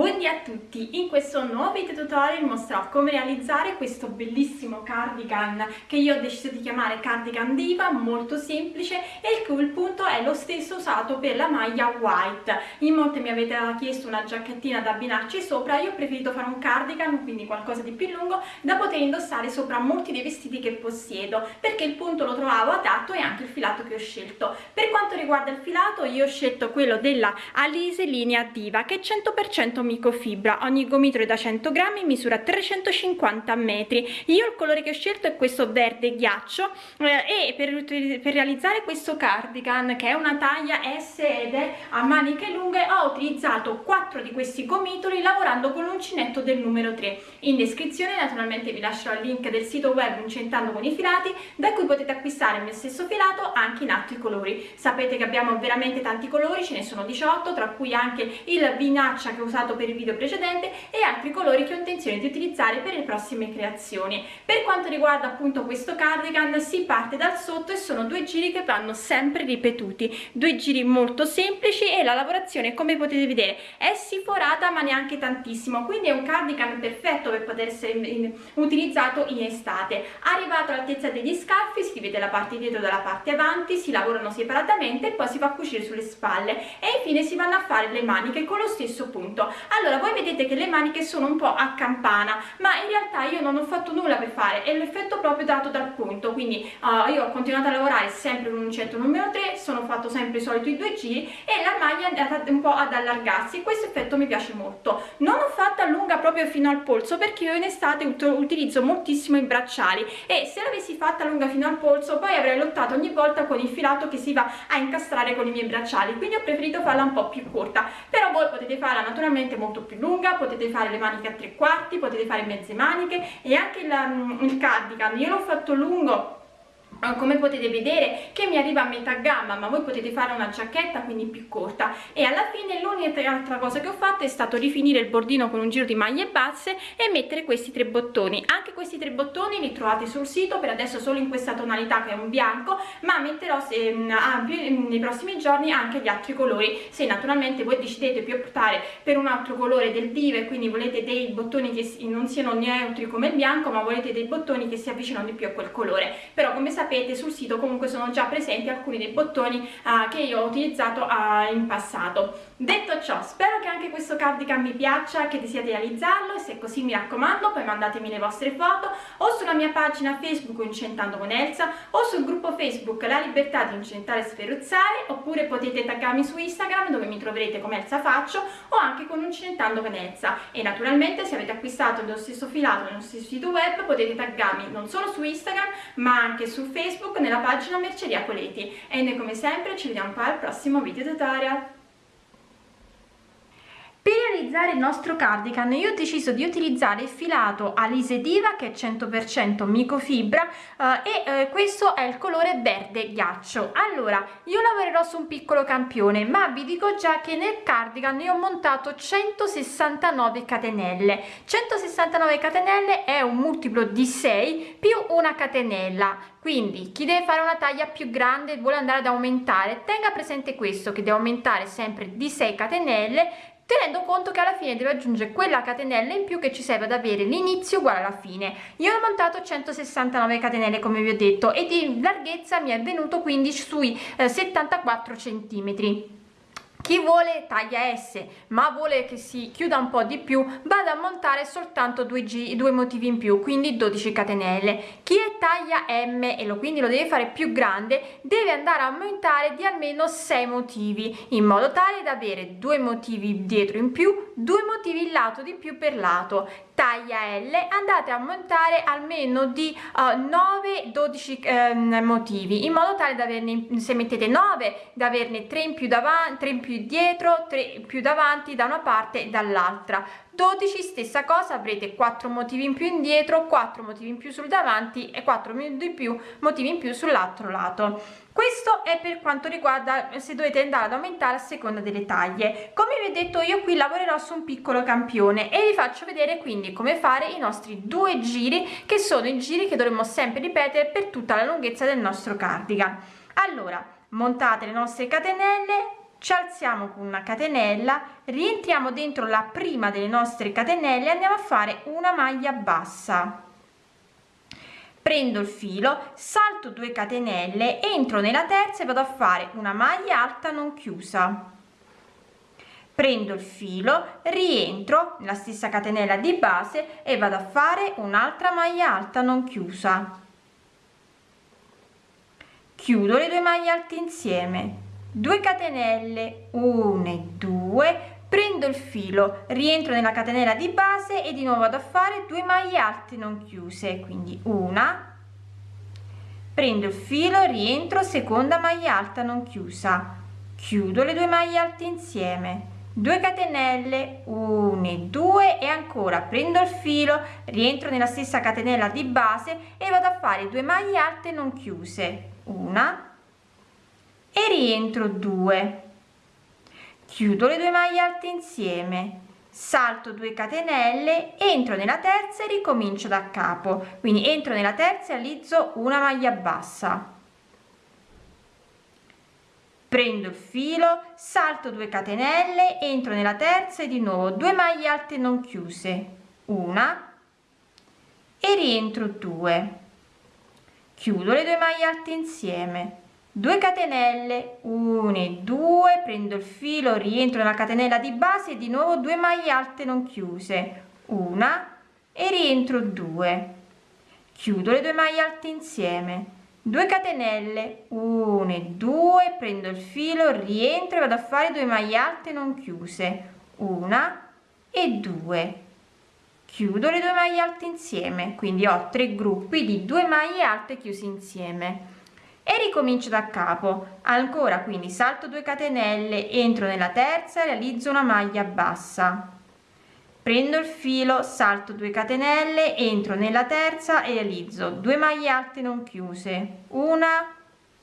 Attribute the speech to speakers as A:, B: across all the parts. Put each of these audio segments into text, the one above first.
A: Buondì a tutti! In questo nuovo video tutorial mostrerò come realizzare questo bellissimo cardigan che io ho deciso di chiamare cardigan diva, molto semplice e il cui punto è lo stesso usato per la maglia white. In molte mi avete chiesto una giacchettina da abbinarci sopra, io ho preferito fare un cardigan, quindi qualcosa di più lungo, da poter indossare sopra molti dei vestiti che possiedo, perché il punto lo trovavo adatto e anche il filato che ho scelto. Per quanto riguarda il filato io ho scelto quello della Alise Linea Diva che è 100% microfibra ogni gomitolo è da 100 grammi misura 350 metri. Io il colore che ho scelto è questo verde ghiaccio eh, e per, per, realizzare questo cardigan che è una taglia S ed è a maniche lunghe ho utilizzato 4 di questi gomitoli lavorando con l'uncinetto del numero 3 in descrizione naturalmente vi lascerò il link del sito web uncentando con i filati da cui potete acquistare il mio stesso filato anche in altri colori. Sapete che abbiamo veramente tanti colori ce ne sono 18 tra cui anche il vinaccia che ho usato per il video precedente e altri colori che ho intenzione di utilizzare per le prossime creazioni. Per quanto riguarda appunto questo cardigan si parte dal sotto e sono due giri che vanno sempre ripetuti. Due giri molto semplici e la lavorazione come potete vedere è siforata ma neanche tantissimo. Quindi è un cardigan perfetto per poter essere utilizzato in estate. Arrivato all'altezza degli scaffi si vede la parte dietro dalla parte avanti si lavorano separatamente e poi si fa cucire sulle spalle. E infine si vanno a fare le maniche con lo stesso punto allora voi vedete che le maniche sono un po' a campana ma in realtà io non ho fatto nulla per fare è l'effetto proprio dato dal punto. Quindi uh, io ho continuato a lavorare sempre con un uncinetto numero 3 sono fatto sempre i soliti due giri e la maglia è andata un po' ad allargarsi. Questo effetto mi piace molto. Non ho fatta lunga proprio fino al polso perché io in estate utilizzo moltissimo i bracciali e se l'avessi fatta lunga fino al polso poi avrei lottato ogni volta con il filato che si va a incastrare con i miei bracciali. Quindi ho preferito farla un po' più corta. Però voi potete farla naturalmente molto molto più lunga potete fare le maniche a tre quarti potete fare mezze maniche e anche il, mm, il cardigan. Io l'ho fatto lungo come potete vedere che mi arriva a metà gamma ma voi potete fare una giacchetta quindi più corta. E alla fine l'unica altra cosa che ho fatto è stato rifinire il bordino con un giro di maglie basse e mettere questi tre bottoni. Anche questi tre bottoni li trovate sul sito per adesso solo in questa tonalità che è un bianco ma metterò se, ah, nei prossimi giorni anche gli altri colori. Se naturalmente voi decidete più optare per un altro colore del dive quindi volete dei bottoni che non siano neutri come il bianco ma volete dei bottoni che si avvicinano di più a quel colore. Però come sapete sapete sul sito comunque sono già presenti alcuni dei bottoni uh, che io ho utilizzato uh, in passato. Detto ciò spero che anche questo cardigan vi piaccia che desiate realizzarlo e se così mi raccomando poi mandatemi le vostre foto o sulla mia pagina facebook incentando con Elsa o sul gruppo facebook la libertà di incentare e sferuzzare oppure potete taggarmi su instagram dove mi troverete come Elsa Faccio o anche con incentando con Elsa. E naturalmente se avete acquistato lo stesso filato nello stesso sito web potete taggarmi non solo su instagram ma anche su facebook Facebook nella pagina Merceria Coleti. E noi come sempre ci vediamo poi al prossimo video tutorial per realizzare il nostro cardigan. Io ho deciso di utilizzare il filato Alise Diva che è 100% microfibra eh, e eh, questo è il colore verde ghiaccio. Allora io lavorerò su un piccolo campione ma vi dico già che nel cardigan ne ho montato 169 catenelle. 169 catenelle è un multiplo di 6 più una catenella. Quindi chi deve fare una taglia più grande vuole andare ad aumentare. Tenga presente questo che deve aumentare sempre di 6 catenelle tenendo conto che alla fine deve aggiungere quella catenella in più che ci serve ad avere l'inizio uguale alla fine. Io ho montato 169 catenelle come vi ho detto e di larghezza mi è venuto quindi sui eh, 74 centimetri chi vuole taglia S ma vuole che si chiuda un po' di più vado a montare soltanto due, G, due motivi in più quindi 12 catenelle. Chi è taglia M e lo quindi lo deve fare più grande deve andare a aumentare di almeno 6 motivi in modo tale da avere due motivi dietro in più due motivi lato di più per lato taglia L andate a montare almeno di uh, 9 12 eh, motivi in modo tale da averne se mettete 9 da averne 3 in più davanti 3 in più dietro 3 più davanti da una parte e dall'altra. 12 stessa cosa avrete 4 motivi in più indietro 4 motivi in più sul davanti e 4 di più motivi in più sull'altro lato questo è per quanto riguarda se dovete andare ad aumentare a seconda delle taglie. Come vi ho detto io qui lavorerò su un piccolo campione e vi faccio vedere quindi come fare i nostri due giri che sono i giri che dovremmo sempre ripetere per tutta la lunghezza del nostro cardigan. Allora montate le nostre catenelle ci alziamo con una catenella rientriamo dentro la prima delle nostre catenelle e andiamo a fare una maglia bassa prendo il filo salto 2 catenelle entro nella terza e vado a fare una maglia alta non chiusa. Prendo il filo rientro nella stessa catenella di base e vado a fare un'altra maglia alta non chiusa. Chiudo le due maglie alte insieme. 2 catenelle 1 e 2 prendo il filo rientro nella catenella di base e di nuovo vado a fare due maglie alte non chiuse quindi una. Prendo il filo rientro seconda maglia alta non chiusa. Chiudo le due maglie alte insieme. 2 catenelle 1 e 2 e ancora. Prendo il filo rientro nella stessa catenella di base e vado a fare due maglie alte non chiuse. Una. E rientro 2 chiudo le due maglie alte insieme. Salto 2 catenelle entro nella terza e ricomincio da capo. Quindi entro nella terza e realizzo una maglia bassa. Prendo il filo salto 2 catenelle entro nella terza e di nuovo 2 maglie alte non chiuse. Una. E rientro 2 chiudo le due maglie alte insieme 2 catenelle 1 e 2 prendo il filo rientro nella catenella di base e di nuovo 2 maglie alte non chiuse. Una e rientro 2 chiudo le due maglie alte insieme. 2 catenelle 1 e 2 prendo il filo rientro e vado a fare 2 maglie alte non chiuse. Una e 2 chiudo le due maglie alte insieme. Quindi ho tre gruppi di 2 maglie alte chiuse insieme e ricomincio da capo. Ancora quindi salto 2 catenelle entro nella terza realizzo una maglia bassa. Prendo il filo salto 2 catenelle entro nella terza e realizzo 2 maglie alte non chiuse. Una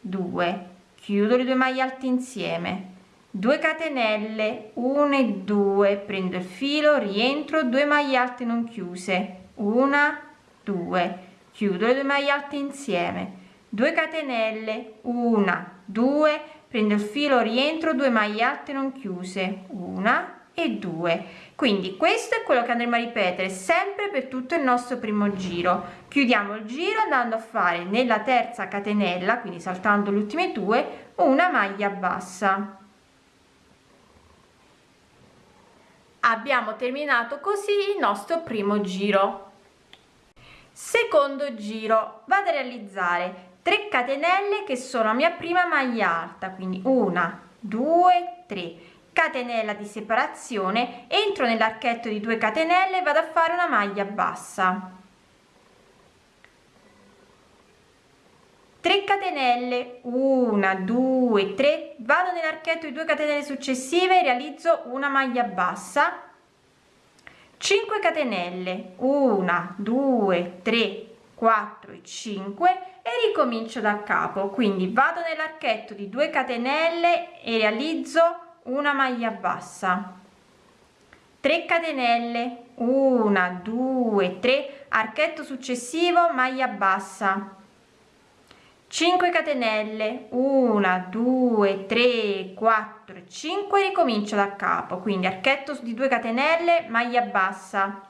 A: due. Chiudo le due maglie alte insieme. 2 catenelle 1 e 2 prendo il filo rientro 2 maglie alte non chiuse. Una due. Chiudo le due maglie alte insieme 2 catenelle 1 2 prendo il filo rientro 2 maglie alte non chiuse una e 2 quindi questo è quello che andremo a ripetere sempre per tutto il nostro primo giro. Chiudiamo il giro andando a fare nella terza catenella quindi saltando le ultime due una maglia bassa. Abbiamo terminato così il nostro primo giro. Secondo giro vado a realizzare 3 catenelle che sono la mia prima maglia alta quindi una due tre. Catenella di separazione entro nell'archetto di 2 catenelle vado a fare una maglia bassa. 3 catenelle 1 2 3 vado nell'archetto di 2 catenelle successive realizzo una maglia bassa. 5 catenelle 1 2 3 4 e 5 e ricomincio da capo. Quindi vado nell'archetto di 2 catenelle e realizzo una maglia bassa. 3 catenelle. 1 2 3 archetto successivo maglia bassa. 5 catenelle. 1 2 3 4 5 ricomincio da capo. Quindi archetto di 2 catenelle maglia bassa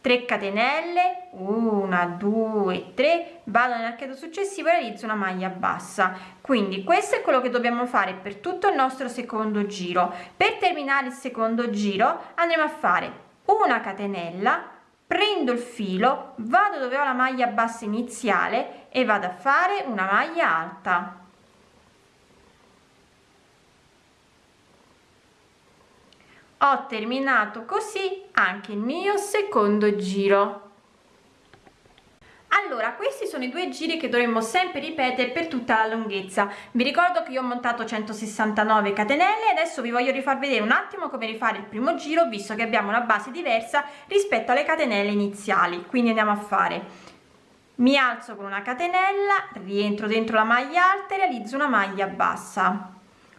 A: 3 catenelle 1 2 3 vado nell'archetto successivo e realizzo una maglia bassa. Quindi questo è quello che dobbiamo fare per tutto il nostro secondo giro. Per terminare il secondo giro andremo a fare una catenella prendo il filo vado dove ho la maglia bassa iniziale e vado a fare una maglia alta ho terminato così anche il mio secondo giro. Allora questi sono i due giri che dovremmo sempre ripetere per tutta la lunghezza. Vi ricordo che io ho montato 169 catenelle adesso vi voglio rifar vedere un attimo come rifare il primo giro visto che abbiamo una base diversa rispetto alle catenelle iniziali. Quindi andiamo a fare. Mi alzo con una catenella rientro dentro la maglia alta e realizzo una maglia bassa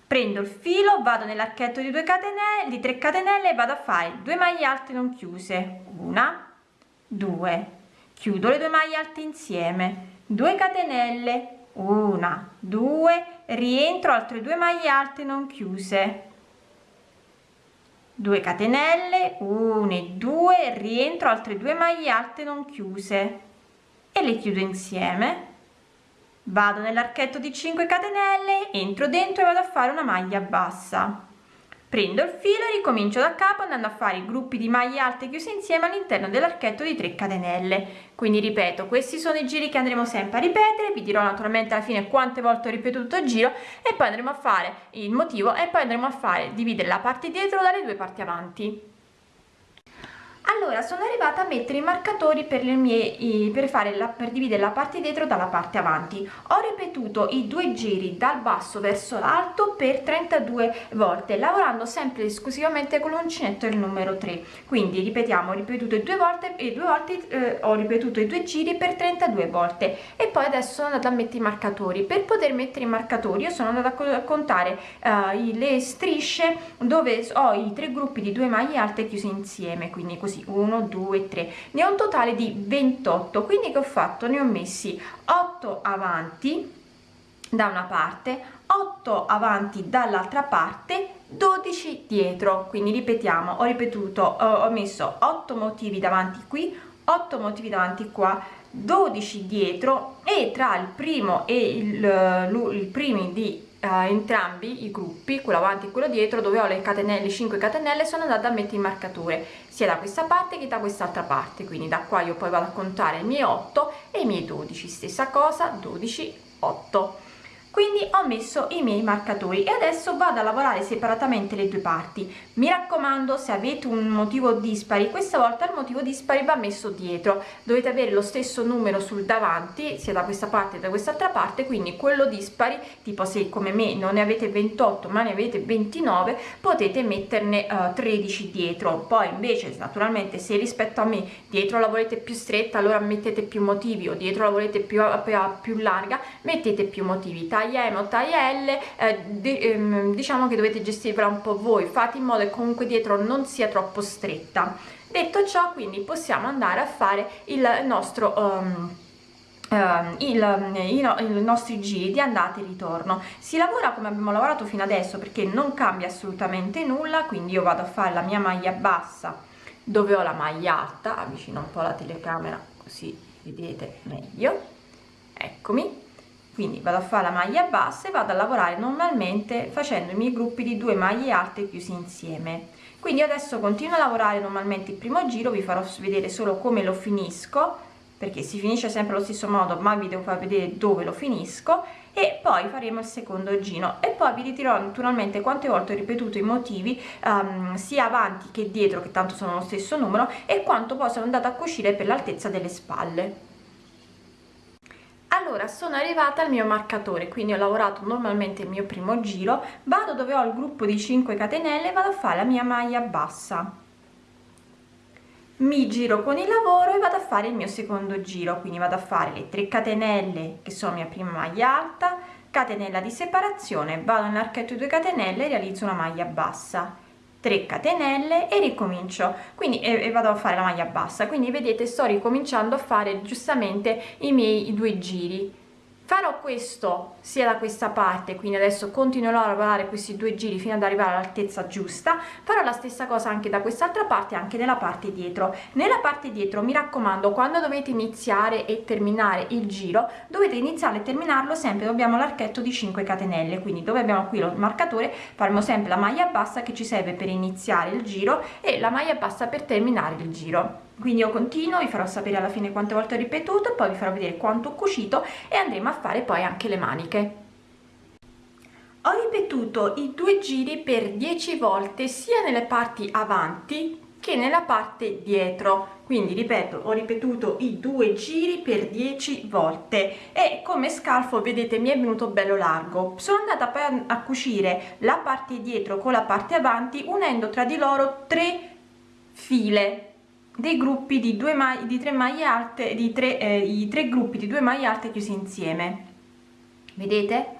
A: prendo il filo vado nell'archetto di 2 catenelle di 3 catenelle e vado a fare 2 maglie alte non chiuse. Una due. Chiudo le due maglie alte insieme. 2 catenelle. Una due. Rientro altre due maglie alte non chiuse. 2 catenelle. 1 e 2 rientro altre due maglie alte non chiuse. E le chiudo insieme vado nell'archetto di 5 catenelle entro dentro e vado a fare una maglia bassa. Prendo il filo e ricomincio da capo andando a fare i gruppi di maglie alte chiuse insieme all'interno dell'archetto di 3 catenelle. Quindi ripeto questi sono i giri che andremo sempre a ripetere. Vi dirò naturalmente alla fine quante volte ho ripetuto il giro e poi andremo a fare il motivo e poi andremo a fare dividere la parte dietro dalle due parti avanti allora sono arrivata a mettere i marcatori per mie per fare la per dividere la parte dietro dalla parte avanti. Ho ripetuto i due giri dal basso verso l'alto per 32 volte lavorando sempre esclusivamente con l'uncinetto il numero 3 quindi ripetiamo ho ripetuto due volte e due volte eh, ho ripetuto i due giri per 32 volte. E poi adesso sono andata a mettere i marcatori. Per poter mettere i marcatori io sono andata a contare uh, le strisce dove ho i tre gruppi di due maglie alte chiuse insieme. Quindi così 1 2 3 ne ho un totale di 28 quindi che ho fatto? Ne ho messi 8 avanti da una parte 8 avanti dall'altra parte 12 dietro. Quindi ripetiamo ho ripetuto ho messo 8 motivi davanti qui 8 motivi davanti qua 12 dietro e tra il primo e il, il primi di uh, entrambi i gruppi quello avanti e quello dietro dove ho le catenelle 5 catenelle sono andata a mettere il marcatore sia da questa parte che da quest'altra parte. Quindi da qua io poi vado a contare i miei 8 e i miei 12 stessa cosa 12 8 quindi ho messo i miei marcatori e adesso vado a lavorare separatamente le due parti. Mi raccomando se avete un motivo dispari questa volta il motivo dispari va messo dietro. Dovete avere lo stesso numero sul davanti sia da questa parte che da quest'altra parte quindi quello dispari tipo se come me non ne avete 28 ma ne avete 29 potete metterne uh, 13 dietro. Poi invece naturalmente se rispetto a me dietro la volete più stretta allora mettete più motivi o dietro la volete più, più, più larga mettete più motivi taglia M o taglia L eh, ehm, diciamo che dovete gestirvela un po' voi. Fate in modo comunque dietro non sia troppo stretta. Detto ciò quindi possiamo andare a fare il nostro um, Uh, il, i, i, nostri giri di andata e ritorno. Si lavora come abbiamo lavorato fino adesso perché non cambia assolutamente nulla quindi io vado a fare la mia maglia bassa dove ho la maglia alta avvicino un po' la telecamera così vedete meglio. Eccomi quindi vado a fare la maglia bassa e vado a lavorare normalmente facendo i miei gruppi di due maglie alte chiusi insieme. Quindi adesso continuo a lavorare normalmente il primo giro vi farò vedere solo come lo finisco perché si finisce sempre allo stesso modo ma vi devo far vedere dove lo finisco e poi faremo il secondo giro. E poi vi ritirerò naturalmente quante volte ho ripetuto i motivi um, sia avanti che dietro che tanto sono lo stesso numero e quanto poi sono andata a cucire per l'altezza delle spalle allora sono arrivata al mio marcatore quindi ho lavorato normalmente il mio primo giro vado dove ho il gruppo di 5 catenelle vado a fare la mia maglia bassa. Mi giro con il lavoro e vado a fare il mio secondo giro quindi vado a fare le 3 catenelle che sono mia prima maglia alta catenella di separazione vado nell'archetto di 2 catenelle e realizzo una maglia bassa 3 catenelle e ricomincio. Quindi e, e, vado a fare la maglia bassa. Quindi vedete sto ricominciando a fare giustamente i miei due giri farò questo sia da questa parte quindi adesso continuerò a lavorare questi due giri fino ad arrivare all'altezza giusta farò la stessa cosa anche da quest'altra parte anche nella parte dietro. Nella parte dietro mi raccomando quando dovete iniziare e terminare il giro dovete iniziare e terminarlo sempre dobbiamo l'archetto di 5 catenelle quindi dove abbiamo qui lo marcatore faremo sempre la maglia bassa che ci serve per iniziare il giro e la maglia bassa per terminare il giro quindi io continuo vi farò sapere alla fine quante volte ho ripetuto poi vi farò vedere quanto ho cucito e andremo a fare poi anche le maniche. Ho ripetuto i due giri per 10 volte sia nelle parti avanti che nella parte dietro. Quindi ripeto ho ripetuto i due giri per 10 volte. E come scalfo vedete mi è venuto bello largo. Sono andata poi a, cucire la parte dietro con la parte avanti unendo tra di loro tre file dei gruppi di due maglie di tre maglie alte di tre eh, i tre gruppi di due maglie alte chiusi insieme. Vedete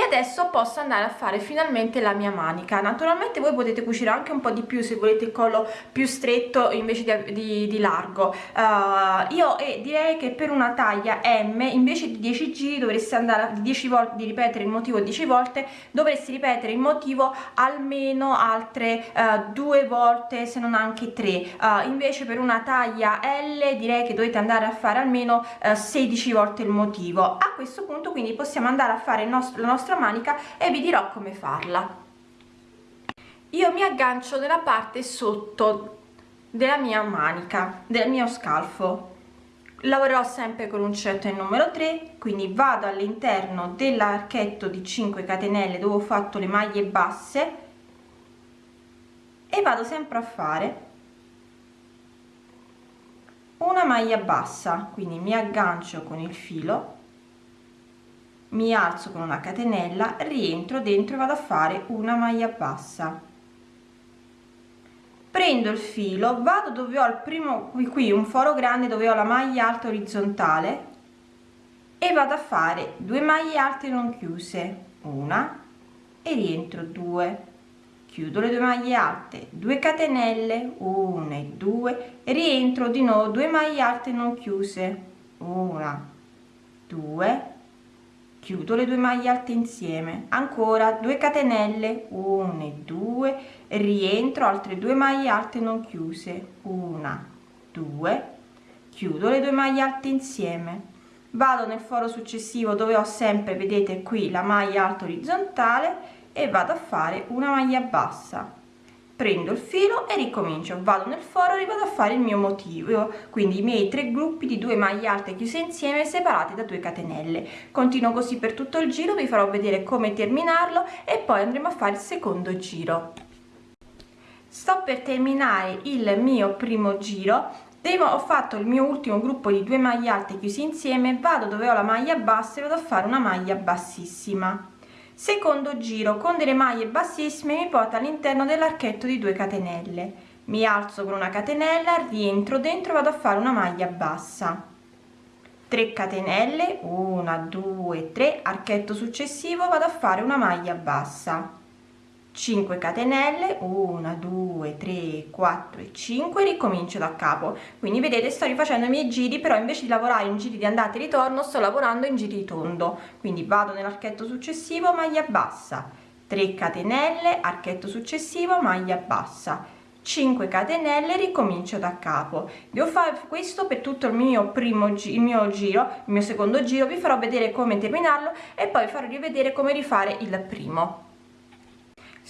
A: e adesso posso andare a fare finalmente la mia manica. Naturalmente voi potete cucire anche un po di più se volete il collo più stretto invece di, di, di largo. Uh, io eh, direi che per una taglia m invece di 10 giri dovreste andare 10 volte di ripetere il motivo 10 volte dovresti ripetere il motivo almeno altre uh, due volte se non anche tre. Uh, invece per una taglia l direi che dovete andare a fare almeno 16 volte il motivo. A questo punto quindi possiamo andare a fare il nostro, la nostra manica e vi dirò come farla. Io mi aggancio nella parte sotto della mia manica del mio scalfo. Lavorerò sempre con l'uncinetto il numero 3 quindi vado all'interno dell'archetto di 5 catenelle dove ho fatto le maglie basse e vado sempre a fare una maglia bassa quindi mi aggancio con il filo mi alzo con una catenella rientro dentro e vado a fare una maglia bassa. Prendo il filo vado dove ho il primo qui, un foro grande dove ho la maglia alta orizzontale e vado a fare due maglie alte non chiuse una e rientro due. Chiudo le due maglie alte 2 catenelle 1 e 2 rientro di nuovo due maglie alte non chiuse una 2 chiudo le due maglie alte insieme. Ancora 2 catenelle 1 e 2 rientro altre due maglie alte non chiuse. Una 2 chiudo le due maglie alte insieme. Vado nel foro successivo dove ho sempre vedete qui la maglia alta orizzontale e vado a fare una maglia bassa prendo il filo e ricomincio. Vado nel foro e vado a fare il mio motivo. Quindi i miei tre gruppi di due maglie alte chiuse insieme separati da 2 catenelle. Continuo così per tutto il giro vi farò vedere come terminarlo e poi andremo a fare il secondo giro. Sto per terminare il mio primo giro. Devo, ho fatto il mio ultimo gruppo di due maglie alte chiusi insieme. Vado dove ho la maglia bassa e vado a fare una maglia bassissima secondo giro con delle maglie bassissime mi porta all'interno dell'archetto di 2 catenelle. Mi alzo con una catenella rientro dentro vado a fare una maglia bassa. 3 catenelle 1 2 3 archetto successivo vado a fare una maglia bassa 5 catenelle 1 2 3 4 e 5 ricomincio da capo. Quindi vedete sto rifacendo i miei giri però invece di lavorare in giri di andata e ritorno sto lavorando in giri tondo. Quindi vado nell'archetto successivo maglia bassa 3 catenelle archetto successivo maglia bassa. 5 catenelle ricomincio da capo. Devo fare questo per tutto il mio primo il mio giro il mio secondo giro. Vi farò vedere come terminarlo e poi farò rivedere come rifare il primo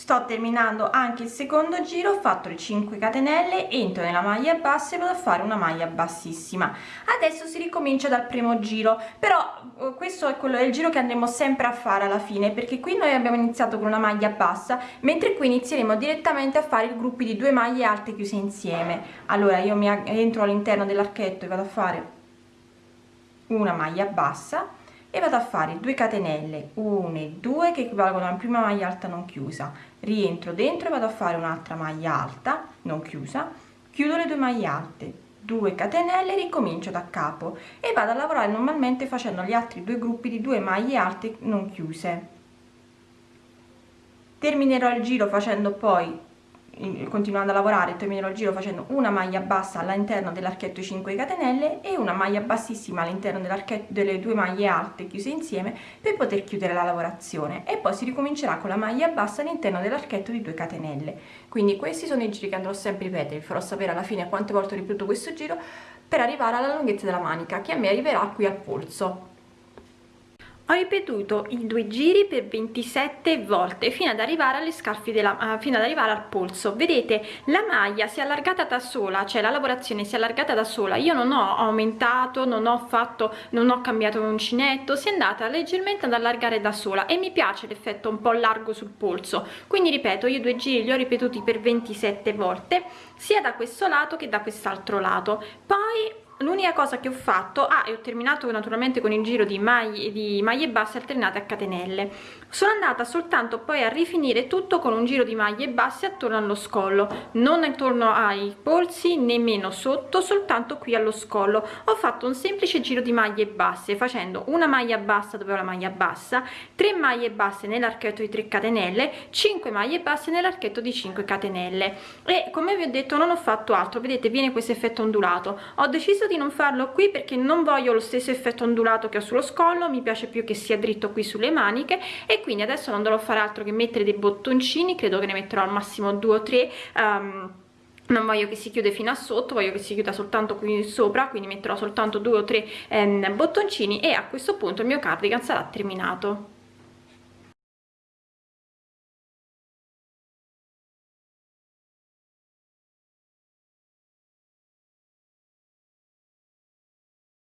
A: sto terminando anche il secondo giro ho fatto le 5 catenelle entro nella maglia bassa e vado a fare una maglia bassissima. Adesso si ricomincia dal primo giro però eh, questo è quello del giro che andremo sempre a fare alla fine perché qui noi abbiamo iniziato con una maglia bassa mentre qui inizieremo direttamente a fare i gruppi di due maglie alte chiuse insieme. Allora io mi entro all'interno dell'archetto e vado a fare una maglia bassa e vado a fare 2 catenelle 1 e 2 che equivalgono alla prima maglia alta non chiusa. Rientro dentro e vado a fare un'altra maglia alta non chiusa. Chiudo le due maglie alte 2 catenelle ricomincio da capo. E vado a lavorare normalmente facendo gli altri due gruppi di due maglie alte non chiuse. Terminerò il giro facendo poi continuando a lavorare terminerò il giro facendo una maglia bassa all'interno dell'archetto 5 catenelle e una maglia bassissima all'interno delle due maglie alte chiuse insieme per poter chiudere la lavorazione. E poi si ricomincerà con la maglia bassa all'interno dell'archetto di 2 catenelle. Quindi questi sono i giri che andrò sempre a ripetere vi farò sapere alla fine quante volte ho ripetuto questo giro per arrivare alla lunghezza della manica che a me arriverà qui al polso ho ripetuto i due giri per 27 volte fino ad arrivare alle scarpe della uh, fino ad arrivare al polso. Vedete la maglia si è allargata da sola cioè la lavorazione si è allargata da sola. Io non ho aumentato non ho fatto non ho cambiato uncinetto si è andata leggermente ad allargare da sola e mi piace l'effetto un po largo sul polso. Quindi ripeto io due giri li ho ripetuti per 27 volte sia da questo lato che da quest'altro lato. Poi l'unica cosa che ho fatto ah e ho terminato naturalmente con il giro di maglie, di maglie basse alternate a catenelle sono andata soltanto poi a rifinire tutto con un giro di maglie basse attorno allo scollo. Non attorno ai polsi nemmeno sotto soltanto qui allo scollo. Ho fatto un semplice giro di maglie basse facendo una maglia bassa dove ho la maglia bassa 3 maglie basse nell'archetto di 3 catenelle 5 maglie basse nell'archetto di 5 catenelle. E come vi ho detto non ho fatto altro. Vedete viene questo effetto ondulato. Ho deciso di non farlo qui perché non voglio lo stesso effetto ondulato che ho sullo scollo. Mi piace più che sia dritto qui sulle maniche quindi adesso non dovrò fare altro che mettere dei bottoncini credo che ne metterò al massimo due o tre um, non voglio che si chiude fino a sotto voglio che si chiuda soltanto qui sopra quindi metterò soltanto due o tre ehm, bottoncini e a questo punto il mio cardigan sarà terminato